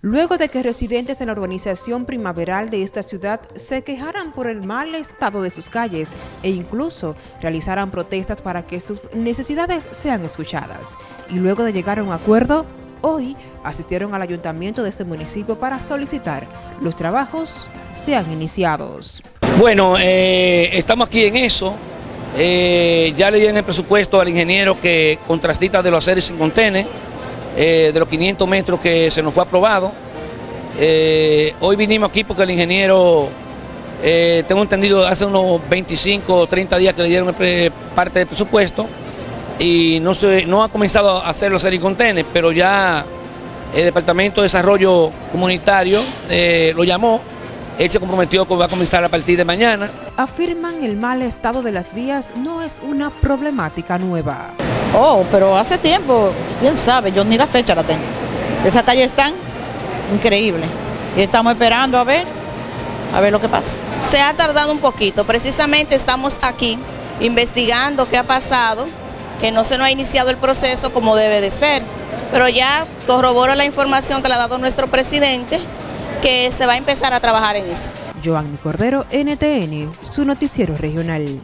Luego de que residentes en la urbanización primaveral de esta ciudad se quejaran por el mal estado de sus calles e incluso realizaran protestas para que sus necesidades sean escuchadas. Y luego de llegar a un acuerdo, hoy asistieron al ayuntamiento de este municipio para solicitar los trabajos sean iniciados. Bueno, eh, estamos aquí en eso. Eh, ya le dieron el presupuesto al ingeniero que contrastita de los aceres sin contener eh, de los 500 metros que se nos fue aprobado. Eh, hoy vinimos aquí porque el ingeniero, eh, tengo entendido, hace unos 25 o 30 días que le dieron parte del presupuesto y no, se, no ha comenzado a hacer los contenes, pero ya el Departamento de Desarrollo Comunitario lo llamó él se comprometió que va a comenzar a partir de mañana. Afirman el mal estado de las vías no es una problemática nueva. Oh, pero hace tiempo, quién sabe, yo ni la fecha la tengo. Esas calles están increíbles. Y estamos esperando a ver, a ver lo que pasa. Se ha tardado un poquito, precisamente estamos aquí investigando qué ha pasado, que no se nos ha iniciado el proceso como debe de ser. Pero ya corroboro la información que le ha dado nuestro presidente que se va a empezar a trabajar en eso. Joanny Cordero, NTN, su noticiero regional.